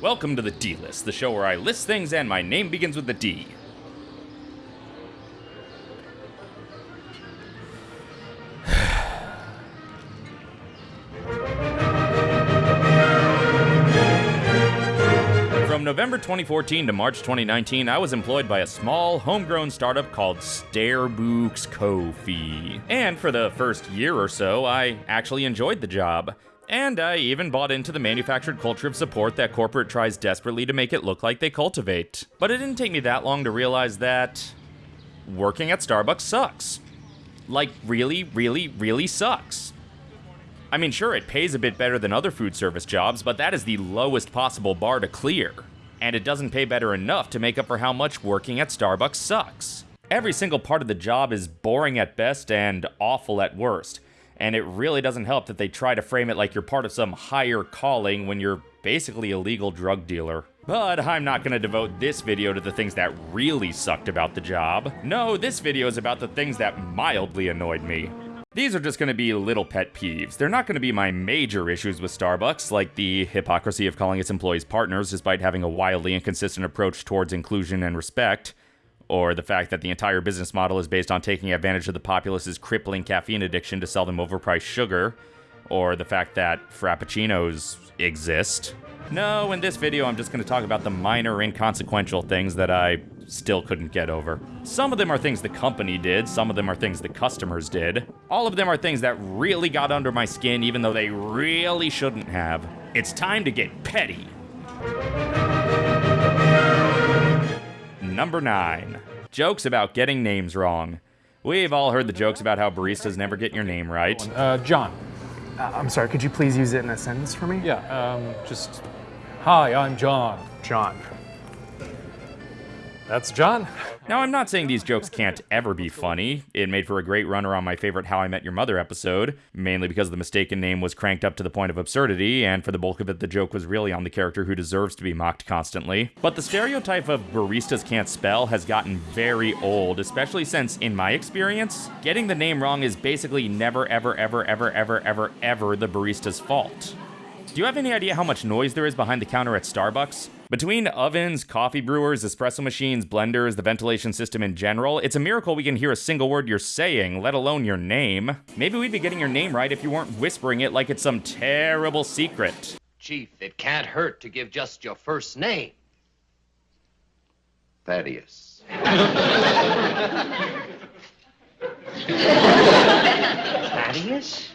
Welcome to the D List, the show where I list things and my name begins with the D. From November 2014 to March 2019, I was employed by a small, homegrown startup called Stairbooks Ko-fi. And for the first year or so, I actually enjoyed the job. And I even bought into the manufactured culture of support that corporate tries desperately to make it look like they cultivate. But it didn't take me that long to realize that working at Starbucks sucks. Like, really, really, really sucks. I mean, sure, it pays a bit better than other food service jobs, but that is the lowest possible bar to clear. And it doesn't pay better enough to make up for how much working at Starbucks sucks. Every single part of the job is boring at best and awful at worst and it really doesn't help that they try to frame it like you're part of some higher calling when you're basically a legal drug dealer. But I'm not going to devote this video to the things that really sucked about the job. No, this video is about the things that mildly annoyed me. These are just going to be little pet peeves. They're not going to be my major issues with Starbucks, like the hypocrisy of calling its employees partners despite having a wildly inconsistent approach towards inclusion and respect, or the fact that the entire business model is based on taking advantage of the populace's crippling caffeine addiction to sell them overpriced sugar, or the fact that frappuccinos exist. No, in this video I'm just going to talk about the minor inconsequential things that I still couldn't get over. Some of them are things the company did, some of them are things the customers did. All of them are things that really got under my skin even though they really shouldn't have. It's time to get petty. Number 9. Jokes about getting names wrong. We've all heard the jokes about how baristas never get your name right. Uh, John. Uh, I'm sorry, could you please use it in a sentence for me? Yeah, um, just, hi, I'm John. John. That's John. Now, I'm not saying these jokes can't ever be funny. It made for a great runner on my favorite How I Met Your Mother episode, mainly because the mistaken name was cranked up to the point of absurdity, and for the bulk of it, the joke was really on the character who deserves to be mocked constantly. But the stereotype of baristas can't spell has gotten very old, especially since, in my experience, getting the name wrong is basically never, ever, ever, ever, ever, ever, ever the barista's fault. Do you have any idea how much noise there is behind the counter at Starbucks? Between ovens, coffee brewers, espresso machines, blenders, the ventilation system in general, it's a miracle we can hear a single word you're saying, let alone your name. Maybe we'd be getting your name right if you weren't whispering it like it's some terrible secret. Chief, it can't hurt to give just your first name. Thaddeus. Thaddeus?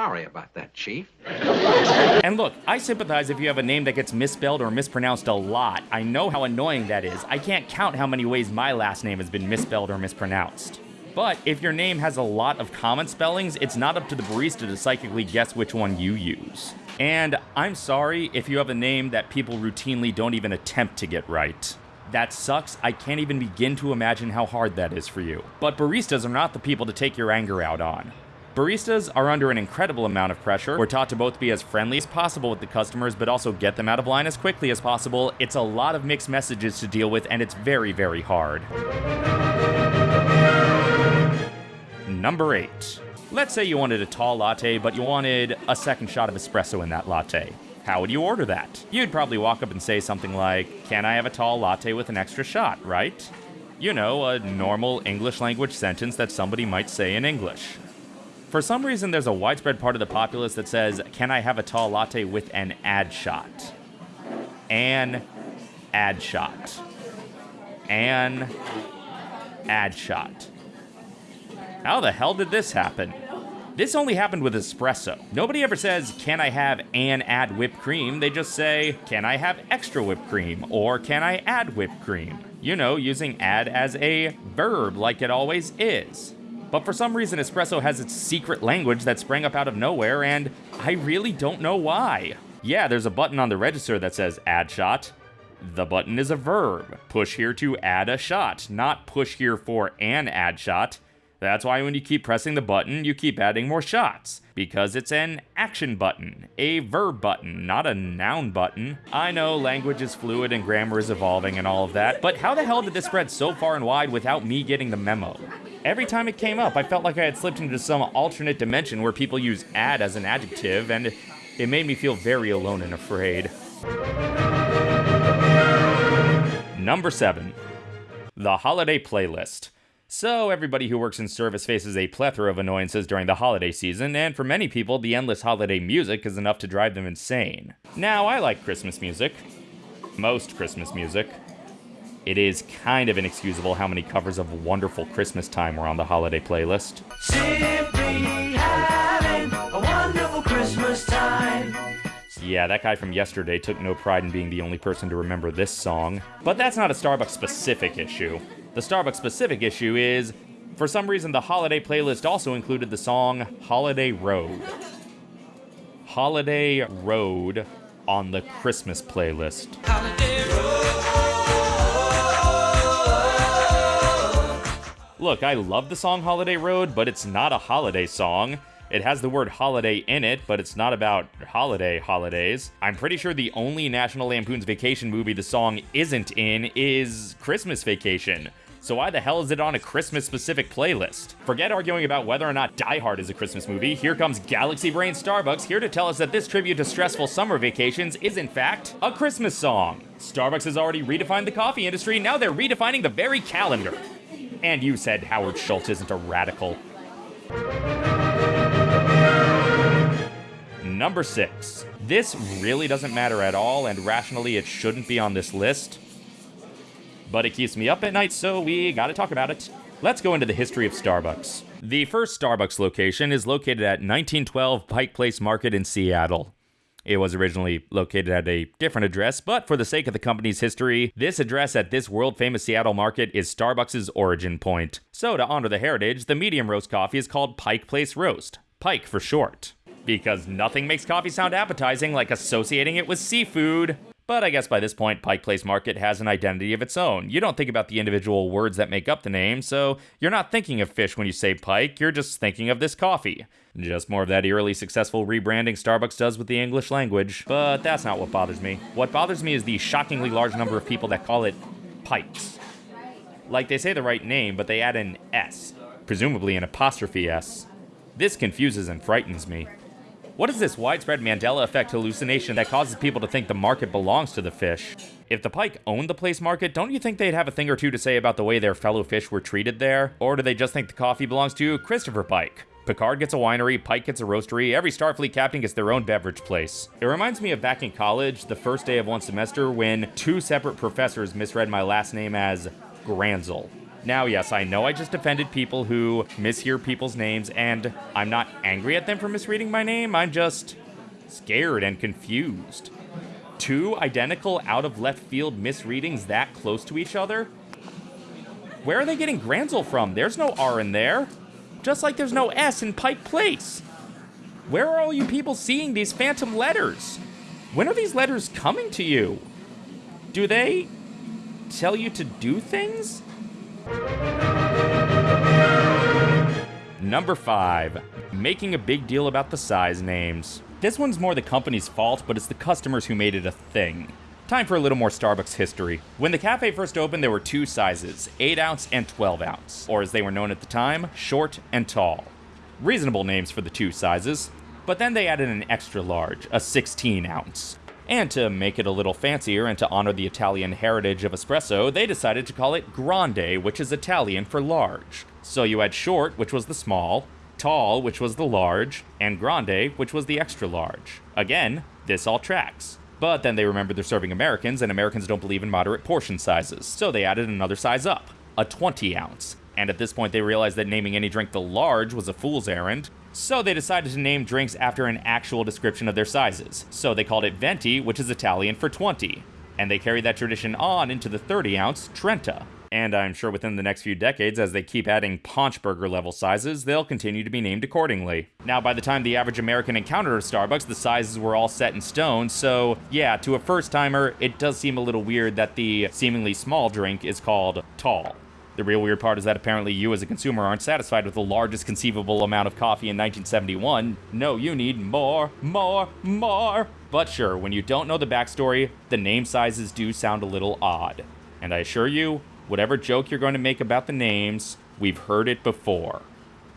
Sorry about that, Chief. And look, I sympathize if you have a name that gets misspelled or mispronounced a lot. I know how annoying that is. I can't count how many ways my last name has been misspelled or mispronounced. But if your name has a lot of common spellings, it's not up to the barista to psychically guess which one you use. And I'm sorry if you have a name that people routinely don't even attempt to get right. That sucks. I can't even begin to imagine how hard that is for you. But baristas are not the people to take your anger out on. Baristas are under an incredible amount of pressure. We're taught to both be as friendly as possible with the customers, but also get them out of line as quickly as possible. It's a lot of mixed messages to deal with, and it's very, very hard. Number 8. Let's say you wanted a tall latte, but you wanted a second shot of espresso in that latte. How would you order that? You'd probably walk up and say something like, Can I have a tall latte with an extra shot, right? You know, a normal English language sentence that somebody might say in English. For some reason, there's a widespread part of the populace that says, Can I have a tall latte with an ad shot? An ad shot. An ad shot. How the hell did this happen? This only happened with espresso. Nobody ever says, Can I have an add whipped cream? They just say, Can I have extra whipped cream? Or Can I add whipped cream? You know, using add as a verb like it always is. But for some reason, espresso has its secret language that sprang up out of nowhere, and I really don't know why. Yeah, there's a button on the register that says add shot. The button is a verb. Push here to add a shot, not push here for an add shot. That's why when you keep pressing the button, you keep adding more shots. Because it's an action button, a verb button, not a noun button. I know language is fluid and grammar is evolving and all of that, but how the hell did this spread so far and wide without me getting the memo? Every time it came up, I felt like I had slipped into some alternate dimension where people use add as an adjective, and It made me feel very alone and afraid. Number 7. The Holiday Playlist. So, everybody who works in service faces a plethora of annoyances during the holiday season, and for many people, the endless holiday music is enough to drive them insane. Now, I like Christmas music. Most Christmas music. It is kind of inexcusable how many covers of Wonderful Christmas Time were on the holiday playlist. Yeah, that guy from yesterday took no pride in being the only person to remember this song. But that's not a Starbucks specific issue. The Starbucks specific issue is, for some reason, the holiday playlist also included the song Holiday Road. Holiday Road on the Christmas playlist. Look, I love the song Holiday Road, but it's not a holiday song. It has the word holiday in it, but it's not about holiday holidays. I'm pretty sure the only National Lampoon's Vacation movie the song isn't in is Christmas Vacation. So why the hell is it on a Christmas specific playlist? Forget arguing about whether or not Die Hard is a Christmas movie. Here comes Galaxy Brain Starbucks here to tell us that this tribute to stressful summer vacations is in fact a Christmas song. Starbucks has already redefined the coffee industry, now they're redefining the very calendar. And you said Howard Schultz isn't a radical. Number six. This really doesn't matter at all, and rationally it shouldn't be on this list. But it keeps me up at night, so we gotta talk about it. Let's go into the history of Starbucks. The first Starbucks location is located at 1912 Pike Place Market in Seattle. It was originally located at a different address, but for the sake of the company's history, this address at this world famous Seattle market is Starbucks' origin point. So, to honor the heritage, the medium roast coffee is called Pike Place Roast. Pike for short. Because nothing makes coffee sound appetizing like associating it with seafood. But I guess by this point, Pike Place Market has an identity of its own. You don't think about the individual words that make up the name, so you're not thinking of fish when you say pike, you're just thinking of this coffee. Just more of that eerily successful rebranding Starbucks does with the English language. But that's not what bothers me. What bothers me is the shockingly large number of people that call it Pikes. Like they say the right name, but they add an S, presumably an apostrophe S. This confuses and frightens me. What is this widespread Mandela effect hallucination that causes people to think the market belongs to the fish? If the pike owned the place market, don't you think they'd have a thing or two to say about the way their fellow fish were treated there? Or do they just think the coffee belongs to Christopher Pike? Picard gets a winery, Pike gets a roastery, every Starfleet captain gets their own beverage place. It reminds me of back in college, the first day of one semester, when two separate professors misread my last name as Granzel. Now, yes, I know I just offended people who mishear people's names, and I'm not angry at them for misreading my name, I'm just scared and confused. Two identical out of left field misreadings that close to each other? Where are they getting Granzel from? There's no R in there. Just like there's no S in Pike Place. Where are all you people seeing these phantom letters? When are these letters coming to you? Do they tell you to do things? Number 5. Making a big deal about the size names. This one's more the company's fault, but it's the customers who made it a thing. Time for a little more Starbucks history. When the cafe first opened, there were two sizes 8 ounce and 12 ounce, or as they were known at the time, short and tall. Reasonable names for the two sizes, but then they added an extra large, a 16 ounce. And to make it a little fancier and to honor the Italian heritage of espresso, they decided to call it Grande, which is Italian for large. So you had short, which was the small, tall, which was the large, and grande, which was the extra large. Again, this all tracks. But then they remembered they're serving Americans, and Americans don't believe in moderate portion sizes, so they added another size up, a 20 ounce. And at this point, they realized that naming any drink the large was a fool's errand, so they decided to name drinks after an actual description of their sizes. So they called it Venti, which is Italian for 20. And they carried that tradition on into the 30 ounce Trenta. And I'm sure within the next few decades, as they keep adding paunch burger level sizes, they'll continue to be named accordingly. Now, by the time the average American encountered a Starbucks, the sizes were all set in stone, so yeah, to a first timer, it does seem a little weird that the seemingly small drink is called tall. The real weird part is that apparently you as a consumer aren't satisfied with the largest conceivable amount of coffee in 1971. No, you need more, more, more. But sure, when you don't know the backstory, the name sizes do sound a little odd. And I assure you, whatever joke you're going to make about the names, we've heard it before.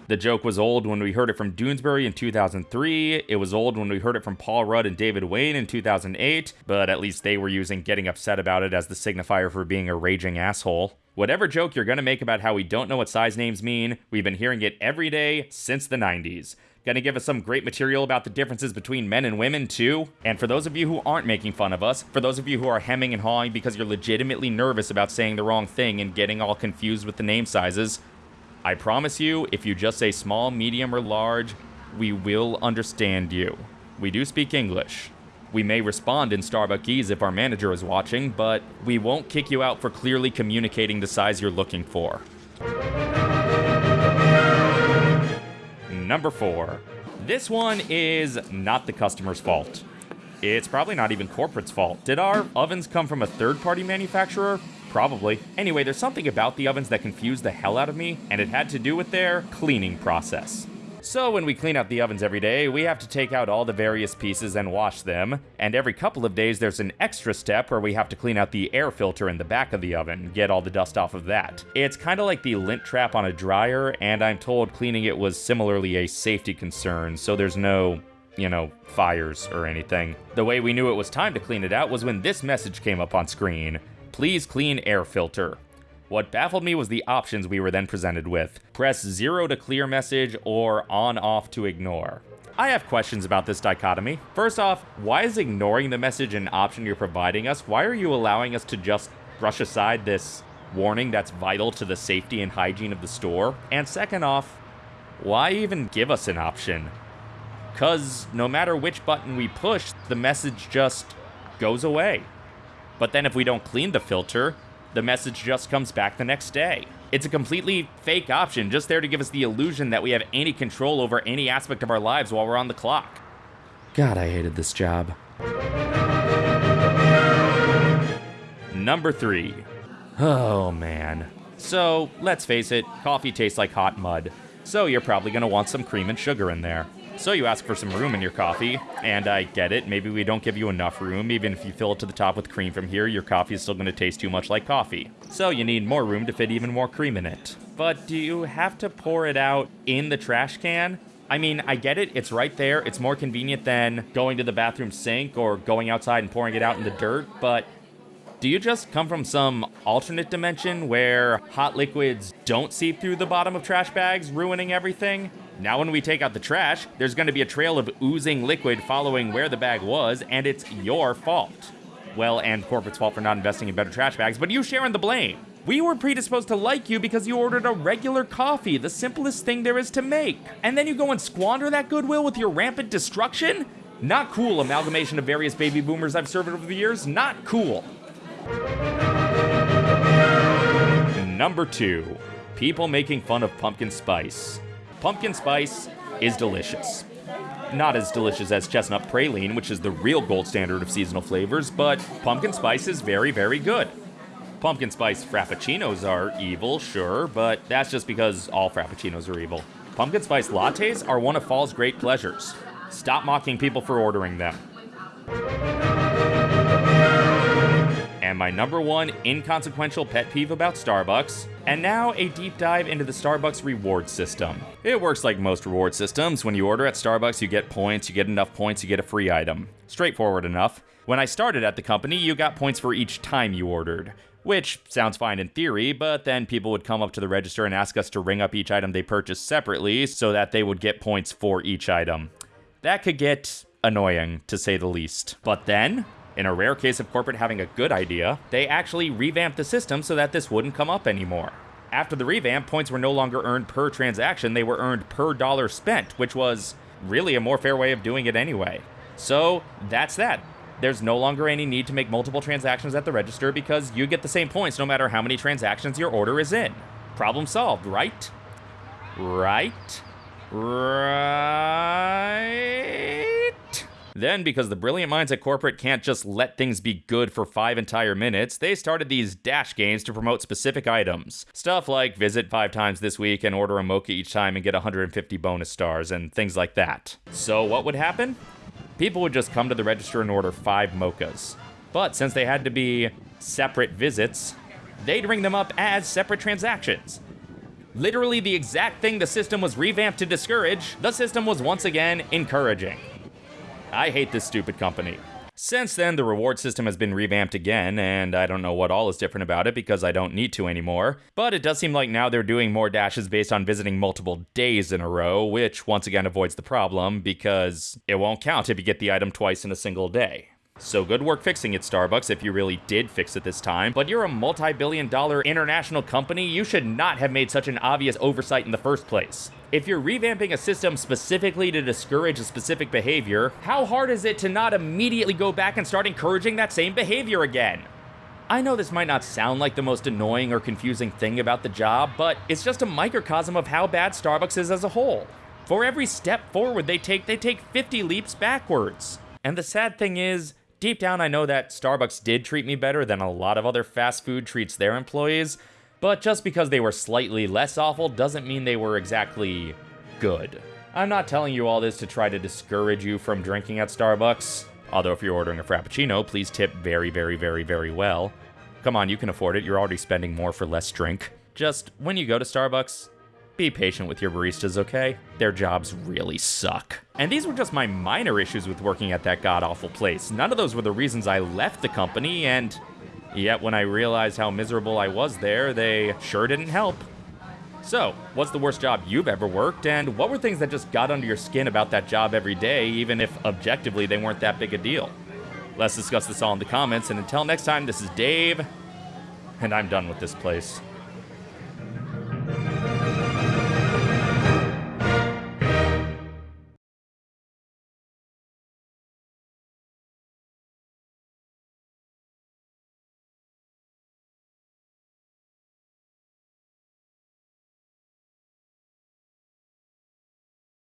The joke was old when we heard it from Doonesbury in 2003. It was old when we heard it from Paul Rudd and David Wain in 2008, but at least they were using getting upset about it as the signifier for being a raging asshole. Whatever joke you're gonna make about how we don't know what size names mean, we've been hearing it every day since the 90s. Gonna give us some great material about the differences between men and women, too. And for those of you who aren't making fun of us, for those of you who are hemming and hawing because you're legitimately nervous about saying the wrong thing and getting all confused with the name sizes, I promise you, if you just say small, medium, or large, we will understand you. We do speak English. We may respond in Starbuckese if our manager is watching, but we won't kick you out for clearly communicating the size you're looking for. Number four. This one is not the customer's fault. It's probably not even corporate's fault. Did our ovens come from a third party manufacturer? Probably. Anyway, there's something about the ovens that confused the hell out of me, and it had to do with their cleaning process. So, when we clean out the ovens every day, we have to take out all the various pieces and wash them. And every couple of days, there's an extra step where we have to clean out the air filter in the back of the oven, get all the dust off of that. It's kind of like the lint trap on a dryer, and I'm told cleaning it was similarly a safety concern, so there's no you know, fires or anything. The way we knew it was time to clean it out was when this message came up on screen Please clean air filter. What baffled me was the options we were then presented with press 0 to clear message or on off to ignore. I have questions about this dichotomy. First off, why is ignoring the message an option you're providing us? Why are you allowing us to just brush aside this warning that's vital to the safety and hygiene of the store? And second off, why even give us an option? Because no matter which button we push, the message just goes away. But then if we don't clean the filter, the message just comes back the next day. It's a completely fake option, just there to give us the illusion that we have any control over any aspect of our lives while we're on the clock. God, I hated this job. Number three. Oh man. So, let's face it, coffee tastes like hot mud. So, you're probably gonna want some cream and sugar in there. So you ask for some room in your coffee, and I get it. Maybe we don't give you enough room. Even if you fill it to the top with cream from here, your coffee is still going to taste too much like coffee. So you need more room to fit even more cream in it. But do you have to pour it out in the trash can? I mean, I get it. It's right there. It's more convenient than going to the bathroom sink or going outside and pouring it out in the dirt, but do you just come from some alternate dimension where hot liquids don't seep through the bottom of trash bags, ruining everything? Now, when we take out the trash, there's going to be a trail of oozing liquid following where the bag was, and it's your fault. Well, and corporate's fault for not investing in better trash bags, but you sharing the blame. We were predisposed to like you because you ordered a regular coffee, the simplest thing there is to make. And then you go and squander that goodwill with your rampant destruction? Not cool, amalgamation of various baby boomers I've served over the years. Not cool. Number two, people making fun of pumpkin spice. Pumpkin spice is delicious. Not as delicious as chestnut praline, which is the real gold standard of seasonal flavors, but pumpkin spice is very, very good. Pumpkin spice frappuccinos are evil, sure, but that's just because all frappuccinos are evil. Pumpkin spice lattes are one of fall's great pleasures. Stop mocking people for ordering them. And my number one inconsequential pet peeve about Starbucks, and now a deep dive into the Starbucks reward system. It works like most reward systems. When you order at Starbucks, you get points, you get enough points, you get a free item. Straightforward enough. When I started at the company, you got points for each time you ordered. Which sounds fine in theory, but then people would come up to the register and ask us to ring up each item they purchased separately so that they would get points for each item. That could get annoying, to say the least. But then, in a rare case of corporate having a good idea, they actually revamped the system so that this wouldn't come up anymore. After the revamp, points were no longer earned per transaction, they were earned per dollar spent, which was really a more fair way of doing it anyway. So that's that. There's no longer any need to make multiple transactions at the register because you get the same points no matter how many transactions your order is in. Problem solved, right? Right? Right? Then, because the brilliant minds at corporate can't just let things be good for five entire minutes, they started these dash games to promote specific items. Stuff like visit five times this week and order a mocha each time and get 150 bonus stars and things like that. So, what would happen? People would just come to the register and order five mochas. But since they had to be separate visits, they'd ring them up as separate transactions. Literally the exact thing the system was revamped to discourage, the system was once again encouraging. I hate this stupid company. Since then, the reward system has been revamped again, and I don't know what all is different about it because I don't need to anymore. But it does seem like now they're doing more dashes based on visiting multiple days in a row, which once again avoids the problem because it won't count if you get the item twice in a single day. So good work fixing it, Starbucks, if you really did fix it this time. But you're a multi billion dollar international company, you should not have made such an obvious oversight in the first place. If you're revamping a system specifically to discourage a specific behavior, how hard is it to not immediately go back and start encouraging that same behavior again? I know this might not sound like the most annoying or confusing thing about the job, but it's just a microcosm of how bad Starbucks is as a whole. For every step forward they take, they take 50 leaps backwards. And the sad thing is, deep down, I know that Starbucks did treat me better than a lot of other fast food treats their employees, but just because they were slightly less awful doesn't mean they were exactly good. I'm not telling you all this to try to discourage you from drinking at Starbucks, although if you're ordering a Frappuccino, please tip very, very, very, very well. Come on, you can afford it, you're already spending more for less drink. Just when you go to Starbucks, be patient with your baristas, okay? Their jobs really suck. And these were just my minor issues with working at that god awful place. None of those were the reasons I left the company, and yet when I realized how miserable I was there, they sure didn't help. So, what's the worst job you've ever worked, and what were things that just got under your skin about that job every day, even if objectively they weren't that big a deal? Let's discuss this all in the comments, and until next time, this is Dave, and I'm done with this place.